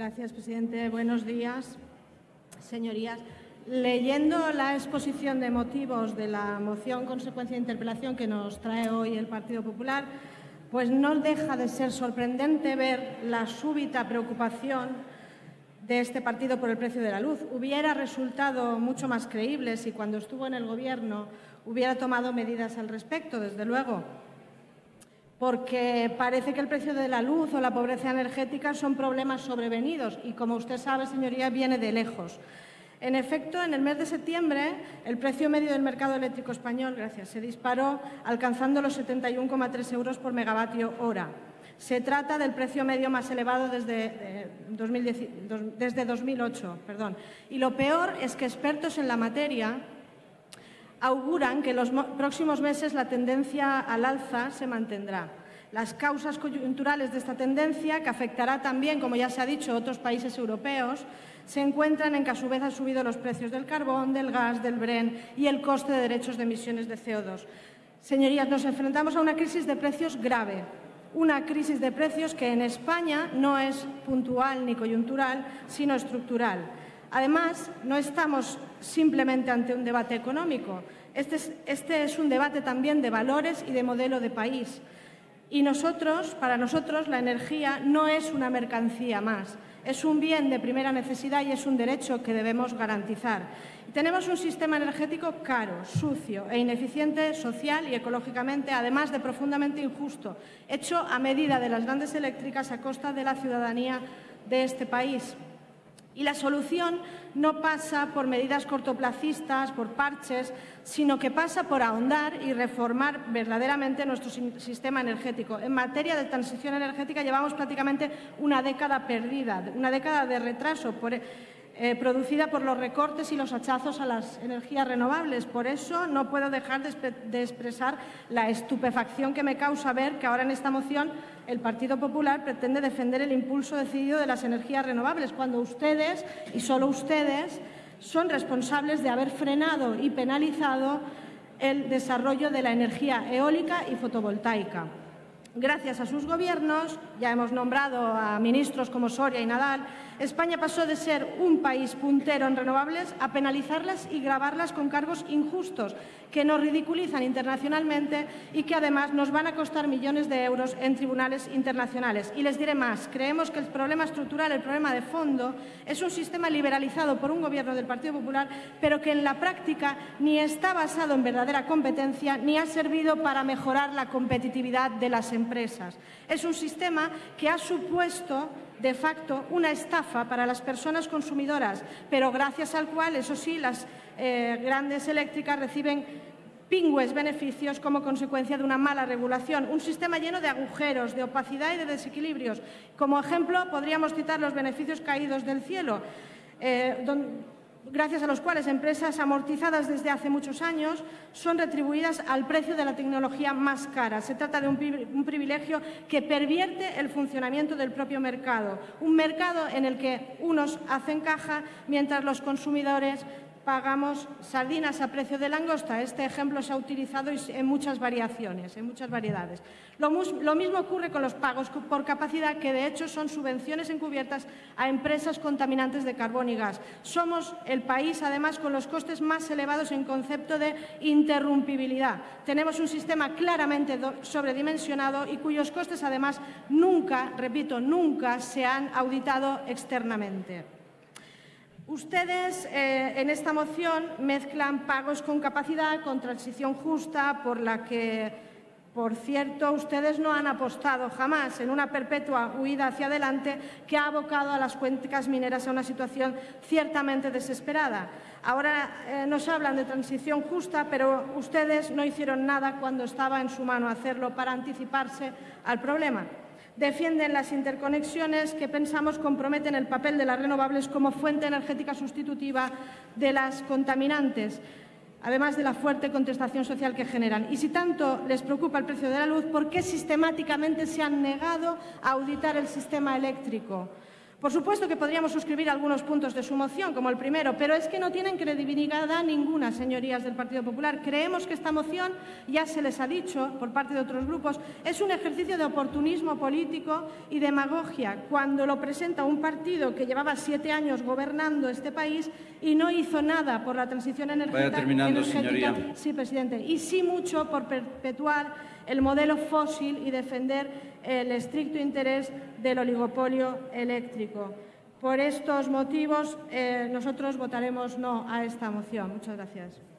Gracias, presidente. Buenos días, señorías. Leyendo la exposición de motivos de la moción consecuencia de interpelación que nos trae hoy el Partido Popular, pues no deja de ser sorprendente ver la súbita preocupación de este partido por el precio de la luz. Hubiera resultado mucho más creíble si cuando estuvo en el Gobierno hubiera tomado medidas al respecto, desde luego porque parece que el precio de la luz o la pobreza energética son problemas sobrevenidos y, como usted sabe, señoría, viene de lejos. En efecto, en el mes de septiembre, el precio medio del mercado eléctrico español gracias, se disparó, alcanzando los 71,3 euros por megavatio hora. Se trata del precio medio más elevado desde, 2008. Eh, perdón. Y lo peor es que expertos en la materia auguran que en los próximos meses la tendencia al alza se mantendrá. Las causas coyunturales de esta tendencia, que afectará también, como ya se ha dicho, a otros países europeos, se encuentran en que a su vez han subido los precios del carbón, del gas, del Bren y el coste de derechos de emisiones de CO2. Señorías, nos enfrentamos a una crisis de precios grave, una crisis de precios que en España no es puntual ni coyuntural, sino estructural. Además, no estamos simplemente ante un debate económico. Este es, este es, un debate también de valores y de modelo de país. Y nosotros, para nosotros, la energía no es una mercancía más. Es un bien de primera necesidad y es un derecho que debemos garantizar. Tenemos un sistema energético caro, sucio e ineficiente social y ecológicamente, además de profundamente injusto, hecho a medida de las grandes eléctricas a costa de la ciudadanía de este país. Y la solución no pasa por medidas cortoplacistas, por parches, sino que pasa por ahondar y reformar verdaderamente nuestro sistema energético. En materia de transición energética llevamos prácticamente una década perdida, una década de retraso. Por, eh, producida por los recortes y los hachazos a las energías renovables. Por eso no puedo dejar de, expresar la estupefacción que me causa ver que ahora en esta moción el Partido Popular pretende defender el impulso decidido de las energías renovables, cuando ustedes, y solo ustedes, son responsables de haber frenado y penalizado el desarrollo de la energía eólica y fotovoltaica. Gracias a sus gobiernos, ya hemos nombrado a ministros como Soria y Nadal, España pasó de ser un país puntero en renovables a penalizarlas y grabarlas con cargos injustos que nos ridiculizan internacionalmente y que además nos van a costar millones de euros en tribunales internacionales. Y les diré más, creemos que el problema estructural, el problema de fondo, es un sistema liberalizado por un gobierno del Partido Popular, pero que en la práctica ni está basado en verdadera competencia ni ha servido para mejorar la competitividad de las empresas. Es un sistema que ha supuesto de facto una estafa para las personas consumidoras, pero gracias al cual, eso sí, las eh, grandes eléctricas reciben pingües beneficios como consecuencia de una mala regulación. Un sistema lleno de agujeros, de opacidad y de desequilibrios. Como ejemplo, podríamos citar los beneficios caídos del cielo, eh, gracias a los cuales empresas amortizadas desde hace muchos años son retribuidas al precio de la tecnología más cara. Se trata de un, privilegio que pervierte el funcionamiento del propio mercado, un mercado en el que unos hacen caja mientras los consumidores pagamos sardinas a precio de langosta. Este ejemplo se ha utilizado en muchas variaciones, en muchas variedades. Lo, mismo ocurre con los pagos por capacidad, que de hecho son subvenciones encubiertas a empresas contaminantes de carbón y gas. Somos el país, además, con los costes más elevados en concepto de interrumpibilidad. Tenemos un sistema claramente sobredimensionado y cuyos costes, además, nunca, repito, nunca se han auditado externamente. Ustedes eh, en esta moción mezclan pagos con capacidad con transición justa por la que, por cierto, ustedes no han apostado jamás en una perpetua huida hacia adelante que ha abocado a las cuencas mineras a una situación ciertamente desesperada. Ahora eh, nos hablan de transición justa, pero ustedes no hicieron nada cuando estaba en su mano hacerlo para anticiparse al problema defienden las interconexiones que pensamos comprometen el papel de las renovables como fuente energética sustitutiva de las contaminantes además de la fuerte contestación social que generan. Y si tanto les preocupa el precio de la luz, ¿por qué sistemáticamente se han negado a auditar el sistema eléctrico? Por supuesto que podríamos suscribir algunos puntos de su moción, como el primero, pero es que no tienen credibilidad ninguna, señorías del Partido Popular. Creemos que esta moción, ya se les ha dicho por parte de otros grupos, es un ejercicio de oportunismo político y demagogia cuando lo presenta un partido que llevaba siete años gobernando este país y no hizo nada por la transición energética. Vaya terminando, energética. señoría. Sí, presidente. Y sí mucho por perpetuar el modelo fósil y defender el estricto interés del oligopolio eléctrico. Por estos motivos, eh, nosotros votaremos no a esta moción. Muchas gracias.